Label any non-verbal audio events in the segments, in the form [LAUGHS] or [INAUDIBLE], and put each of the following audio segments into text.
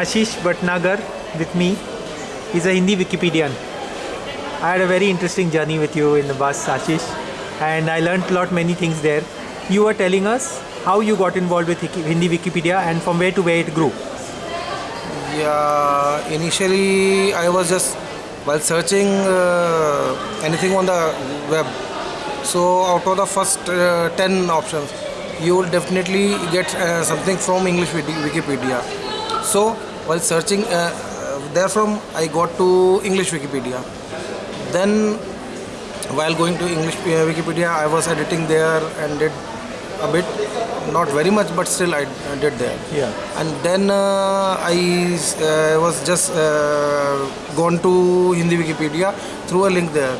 Ashish Bhatnagar with me. He's a Hindi Wikipedian. I had a very interesting journey with you in the bus, Ashish, and I learned a lot many things there. You were telling us how you got involved with Hindi Wikipedia and from where to where it grew. Yeah, initially I was just while searching uh, anything on the web. So out of the first uh, 10 options, you will definitely get uh, something from English Wikipedia. So while searching uh, uh, therefrom, I got to English Wikipedia. Then while going to English uh, Wikipedia, I was editing there and did a bit, not very much, but still I did there Yeah. and then uh, I uh, was just uh, gone to Hindi Wikipedia through a link there.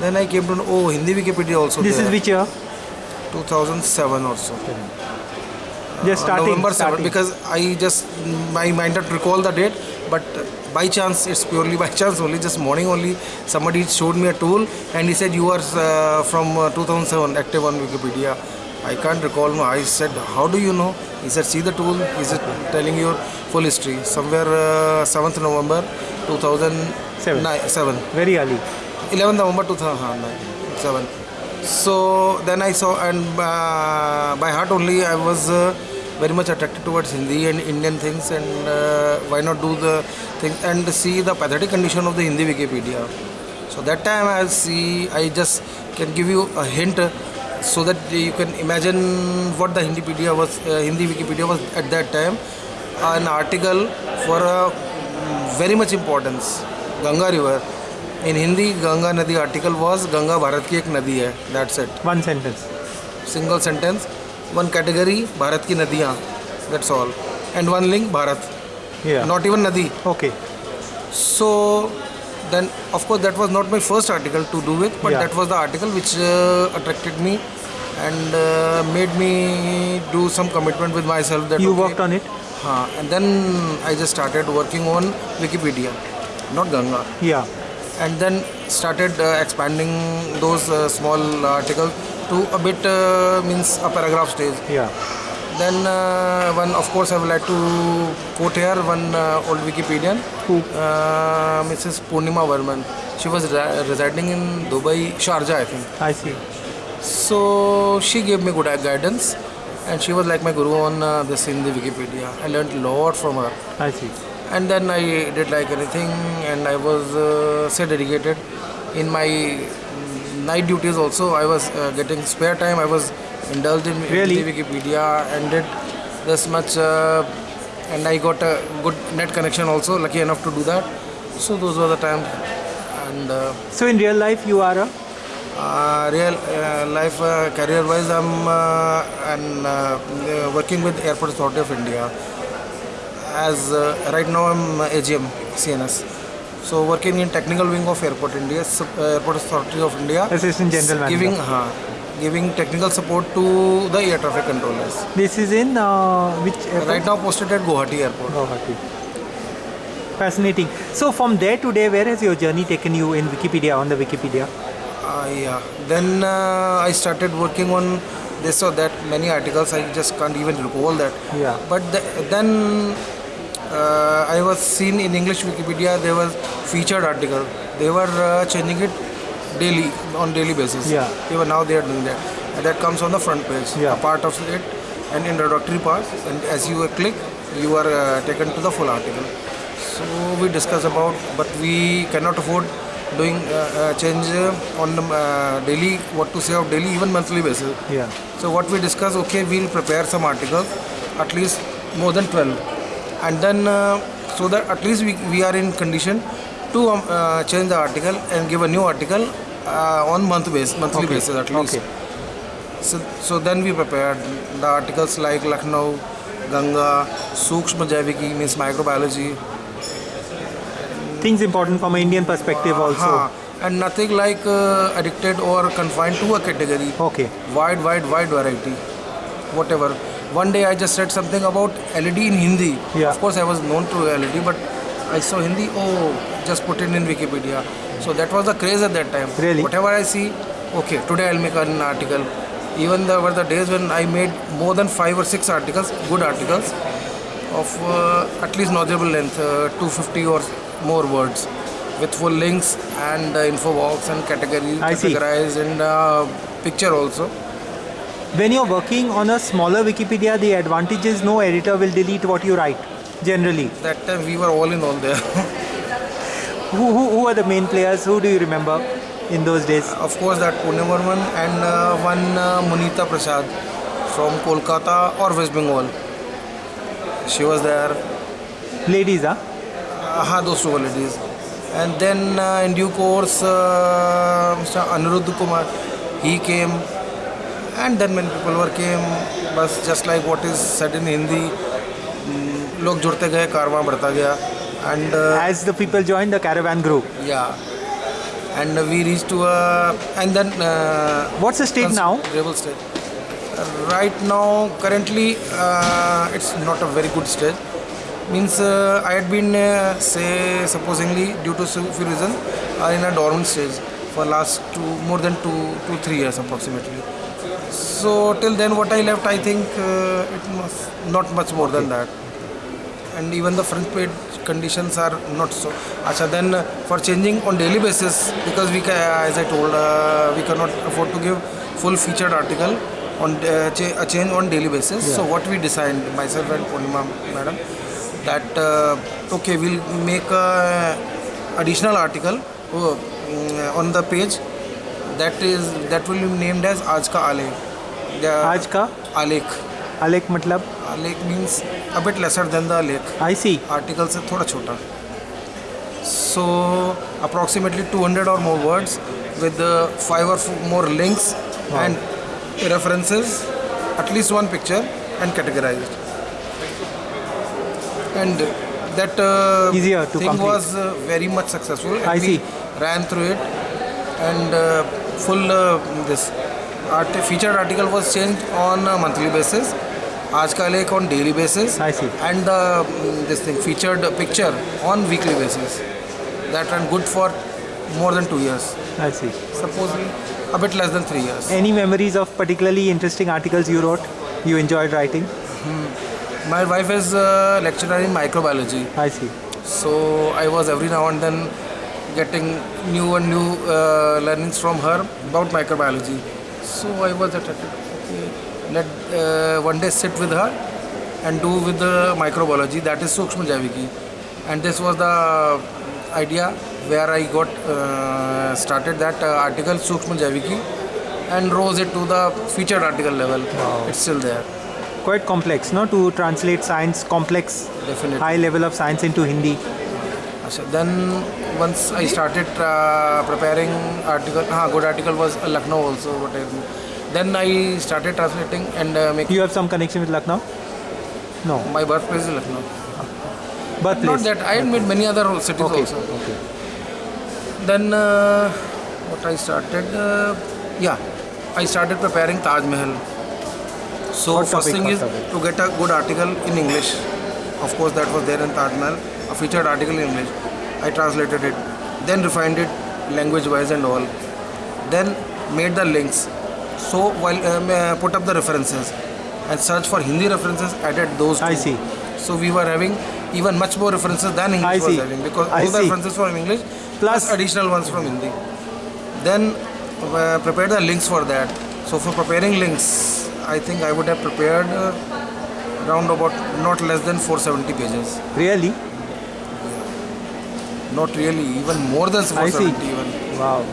Then I came to know, oh, Hindi Wikipedia also This there. is which year? 2007 or so. Just starting. November 7 because I just, I might not recall the date, but by chance, it's purely [LAUGHS] by chance only, just morning only, somebody showed me a tool and he said, you are uh, from uh, 2007 active on Wikipedia. I can't recall. I said, how do you know? He said, see the tool. Is it telling your full history? Somewhere uh, 7th November 2007. Seven. Very early. 11th November 2007. So then I saw, and uh, by heart only, I was uh, very much attracted towards Hindi and Indian things, and uh, why not do the thing and see the pathetic condition of the Hindi Wikipedia. So that time I see, I just can give you a hint uh, so that you can imagine what the was, uh, Hindi Wikipedia was at that time. An article for a very much importance, Ganga River. In Hindi, Ganga Nadi article was Ganga Bharat ki ek nadi hai. That's it. One sentence. Single sentence. One category Bharat ki nadiyan. That's all. And one link Bharat. Yeah. Not even nadi. Okay. So then of course that was not my first article to do with but yeah. that was the article which uh, attracted me and uh, made me do some commitment with myself that you okay, worked on it uh, and then i just started working on wikipedia not ganga yeah and then started uh, expanding those uh, small articles to a bit uh, means a paragraph stage. Yeah. Then uh, one, of course, I would like to quote here one uh, old Wikipedian, Who? uh, Mrs. Purnima Varman. She was re- residing in Dubai, Sharjah, I think. I see. So she gave me good guidance, and she was like my guru on uh, this in the Wikipedia. I learned a lot from her, I see. And then I did like anything, and I was uh, so dedicated in my night duties. Also, I was uh, getting spare time. I was indulged in Really? Wikipedia and did this much, uh, and I got a good net connection. Also, lucky enough to do that. So those were the times, and. Uh, So in real life, you are a uh, real uh, life uh, career wise i'm uh, and working with airport authority of india as uh, right now i'm agm cns so working in technical wing of airport india uh, airport authority of india assistant general manager. giving uh, giving technical support to the air traffic controllers This is in uh, which airport? right now posted at guwahati airport Guwahati. Fascinating. So from there to there, where has your journey taken you in Wikipedia on the Wikipedia? Uh, yeah. Then uh, I started working on this or that many articles. I just can't even recall that. Yeah. But the, then uh, I was seen in English Wikipedia. There was featured article. They were uh, changing it daily on daily basis. Yeah. Were now they are doing that. And that comes on the front page. Yeah. A part of it, an introductory part, and as you click, you are uh, taken to the full article. So we discuss about, but we cannot afford doing uh, uh, change uh, on the uh, daily, what to say of daily, even monthly basis. Yeah. So what we discuss, okay, we'll prepare some articles, at least more than 12, and then uh, so that at least we, we are in condition to um, uh, change the article and give a new article uh, on month base, monthly Okay. basis at least. Okay. So, so then we prepared the articles like Lucknow, Ganga, Sukshma Jaiviki means microbiology, Things important from an Indian perspective also. Huh. and nothing like uh, addicted or confined to a category. Okay. Wide, wide, wide variety. Whatever. One day I just said something about LED in Hindi. Yeah. Of course, I was known to LED, but I saw Hindi. Oh, just put it in Wikipedia. So that was the craze at that time. Really? Whatever I see, okay, today I'll make an article. Even there were the days when I made more than five or six articles, good articles, of uh, at least knowledgeable length, uh, 250 or more words, with full links and uh, info box and categories, categorized and uh, picture also. When you're working on a smaller Wikipedia, the advantage is no editor will delete what you write. Generally, That time we were all in all there. [LAUGHS] who, who, who are the main players? Who do you remember in those days? of course, that Pune Varman and uh, one uh, Munita Prasad from Kolkata or West Bengal. She was there. Ladies, huh? Uh, those two ladies. And then uh, in due course, uh, Mr. Anirudh Kumar, he came And then many people were came. But just like what is said in Hindi, mm, लोग जुड़ते गए कारवां बढ़ता गया and uh, As the people joined, the caravan grew. yeah and we reached to a and then uh, What's the state now? Rebel stage. Right now, currently, uh, it's not a very good stage. Means uh, I had been, uh, say, supposingly due to some few reasons, are in a dormant stage for last two, more than two, two, three years approximately. So till then, what I left, I think uh, it must not much more than that. And even the front page conditions are not so. Acha, then uh, for changing on daily basis, because we, ca- as I told, uh, we cannot afford to give full featured article on uh, a change on daily basis. So what we designed, myself and Purnima madam, that uh, okay, we'll make a additional article uh, mm, on the page that is that will be named as आज का आलेख आज का आलेख आलेख मतलब? आलेख means a bit lesser than the आलेख आई सी आर्टिकल से थोड़ा छोटा। सो अप्रॉक्सीमेटली 200 और मोर वर्ड्स विद फाइव और more links and references at least one picture and categorize and that thing was very much successful I see ran through it and uh, full uh, this art featured article was changed on a monthly basis आज का लेख on daily basis I see. and the mm, this thing featured picture on weekly basis that ran good for more than two years I C supposedly a bit less than three years Any memories of particularly interesting articles you wrote? You enjoyed writing? my wife is a lecturer in microbiology I see. so I was every now and then getting new and new uh, learnings from her about microbiology so I was attracted okay let uh, one day sit with her and do with the microbiology that is Sukshma Jaiviki and this was the idea where I got uh, started that uh, article Sukshma Jaiviki and rose it to the featured article level Wow. it's still there Quite complex, no? To translate science, complex, definitely high level of science into Hindi. Then once I started uh, preparing article, हाँ, good article was uh, Lucknow also. What I, then I started translating and uh, making. You have some connection with Lucknow? No. My birthplace is Lucknow. Birthplace. Not that I had made many other cities Okay. also. Okay. Then uh, what I started, yeah, I started preparing Taj Mahal. So Hot first topic, thing is topic. to get a good article in English. Of course, that was there in Taj Mahal, a featured article in English. I translated it, then refined it language-wise and all. Then made the links. So while um, put up the references and search for Hindi references, added those. I two. see. So we were having even much more references than English I was see. having because I all the see. references from English Plus- plus additional ones from Hindi. Then uh, prepare the links for that. So for preparing links, I think I would have prepared uh, around about not less than 470 pages. Really? Not really, even more than I see. 470 even. Wow.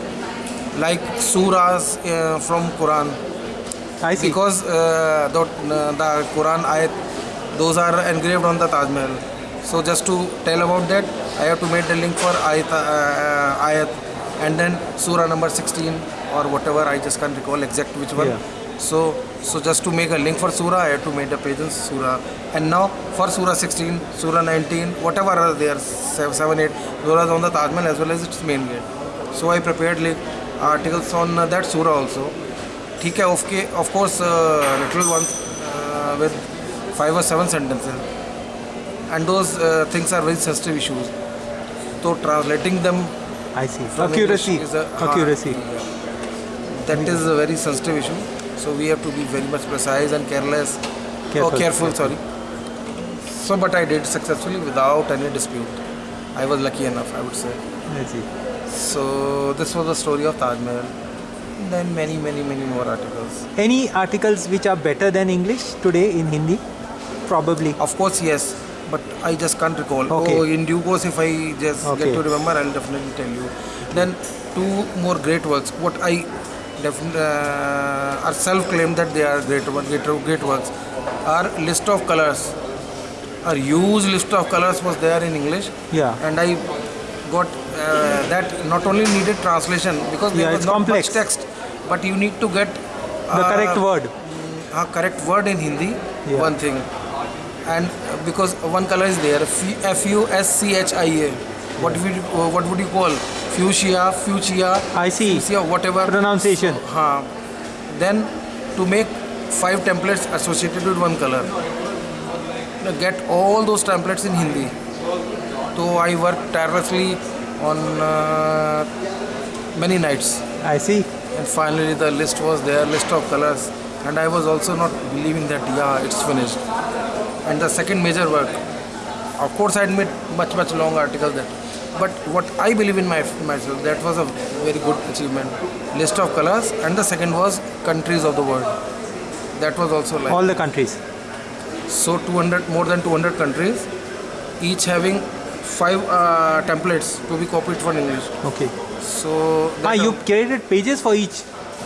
Like surahs uh, from Quran. I see. Because uh, the, uh, the Quran ayat, those are engraved on the Taj Mahal. So just to tell about that, I have to make the link for ayat, uh, ayat and then surah number 16 or whatever. I just can't recall exact which one. Yeah. So so just to make a link for surah, I have to make the page in surah. And now for surah 16, surah 19, whatever are there, 7, 7 8 surahs on the Taj Mahal as well as its main gate. So I prepared like articles on uh, that surah also. ठीक है okay of course little one with five और seven sentences and those things are very sensitive issues तो translating them I see. Accuracy. Accuracy. that is a very sensitive issue so we have to be very much precise and careless or Careful. careful sorry So, but I did successfully without any dispute. I was lucky enough, I would say. I see. So, this was the story of Taj Mahal. Then many, many, many more articles. Any articles which are better than English today in Hindi? Probably. Of course, yes, but I just can't recall. Okay. Oh, in due course, if I just Okay. get to remember, I'll definitely tell you. Then two more great works. What I definitely uh, are self-claimed that they are great, great, great works. Are list of colors. A huge list of colors was there in English, Yeah. and I got uh, that not only needed translation because there Yeah, was it's not complex. much text, but you need to get The uh, correct word. a correct word in Hindi, Yeah. one thing. And uh, because one color is there, F U S C H I A. What would you, uh, what would you call? Fuchsia, fuchsia, I see. fuchsia, whatever. Pronunciation. Huh. Then to make five templates associated with one color. Get all those templates in Hindi. So I worked tirelessly on uh, many nights I see. and finally the list was there list of colors and i was also not believing that yeah it's finished and the second major work of course i had made much much long articles that but what i believe in my myself that was a very good achievement list of colors and the second was countries of the world that was also like All the countries. so 200 more than 200 countries each having five uh, templates to be copied for english Okay. so Ah, you created pages for each,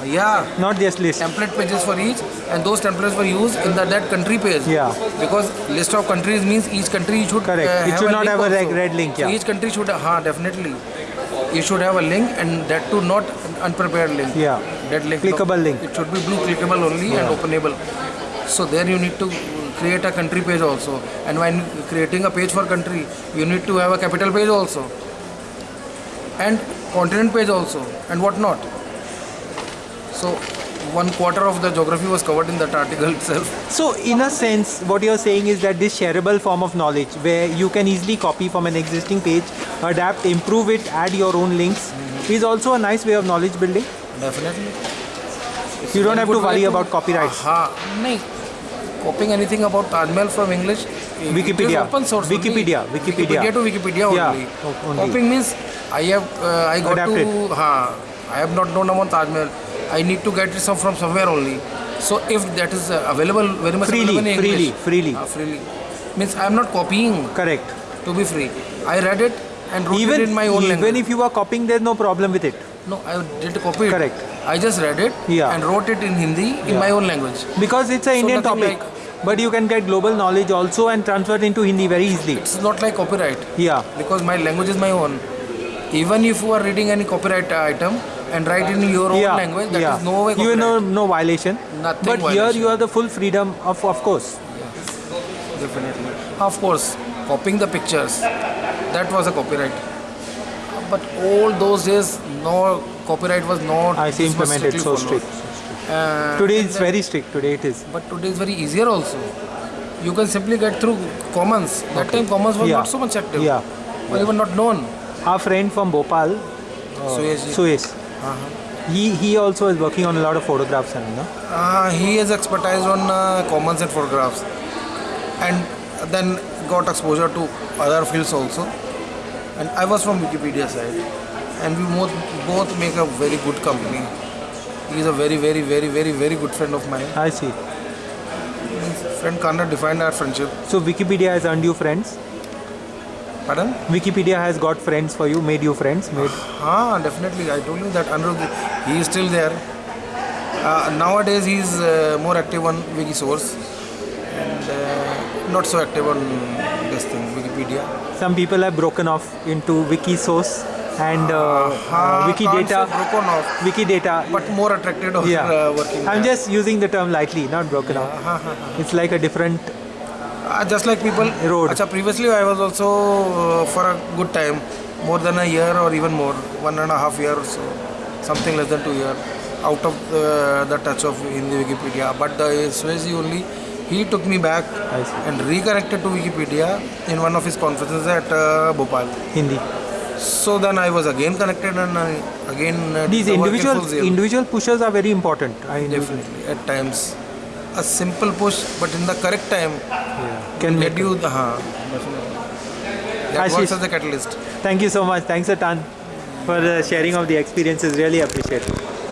yeah not just list. template pages for each and those templates were used in the that country page Yeah. because list of countries means each country should Correct. uh, It should not have a red- red link, so yeah. each country should ha definitely you should have a link and that too not an unprepared link Yeah. that link Clickable link. it should be blue clickable only and openable so there you need to create a country page also and when creating a page for country you need to have a capital page also and continent page also and what not so one quarter of the geography was covered in that article itself. So in a sense, what you're saying is that this shareable form of knowledge where you can easily copy from an existing page, adapt, improve it, add your own links mm -hmm. is also a nice way of knowledge building. Definitely. It's you don't have to worry about copyright. Aha. No. Copying anything about Taj Mahal from English, Wikipedia. open source. Wikipedia. Only. Wikipedia. Wikipedia to Wikipedia yeah, only. Copying means I have uh, I got Adapted. to. Ha, I have not known about Taj Mahal I need to get it some from somewhere only so if that is uh, available very much Freely, available in freely, English freely. हाँ, freely means I am not copying Correct. to be free I read it and wrote Even, it in my own even language Even if you are copying, there's no problem with it. no I did copy it Correct. I just read it Yeah. and wrote it in Hindi in Yeah. my own language Because it's an So Indian topic. But you can get global knowledge also and transfer it into Hindi very easily. it's not like copyright Yeah. because my language is my own even if you are reading any copyright item and write in your own yeah. language that is yeah. no way You copyright know no violation. Nothing but here you have the full freedom of of course. definitely of course copying the pictures that was a copyright but all those days no copyright was not I see implemented so strict. Uh, Today and it's then- very strict. Today it is. but today is very easier also you can simply get through commons that time commons was Yeah. not so much active Yeah. or even not known Our friend from Bhopal, so yes yes. Suyash, uh-huh. he he also is working on a lot of photographs and no? Uh, he is expertise on uh, commons and photographs and then got exposure to other fields also and i was from wikipedia side and we both, both make a very good company he is a very very very very very good friend of mine I see. friend cannot define our friendship So Wikipedia has earned you friends. Pardon Wikipedia has got friends for you, made you friends, made. ah definitely i told you that Anirudh, he is still there uh, nowadays he is uh, more active on wikisource and uh, not so active on this thing wikipedia Some people have broken off into Wikisource and uh, uh, Wikidata. broken off, Wikidata. but more attracted of yeah. uh, working. I'm there. just using the term lightly, not broken off. [LAUGHS] It's like a different. Uh, just like people. Road. Acha, previously, I was also uh, for a good time, more than a year or even more, one and a half year or so, something less than two year, out of the, the touch of Hindi Wikipedia. But the Suyash only, he took me back and reconnected to Wikipedia in one of his conferences at uh, Bhopal. Hindi. So then I was again connected and I again uh, These the work in individual individual pushers are very important. I Definitely, at times. A simple push, but in the correct time, Can get you the. हाँ, that Ashish. works as a catalyst. Thank you so much. Thanks a ton for the sharing of the experiences. Really appreciate it.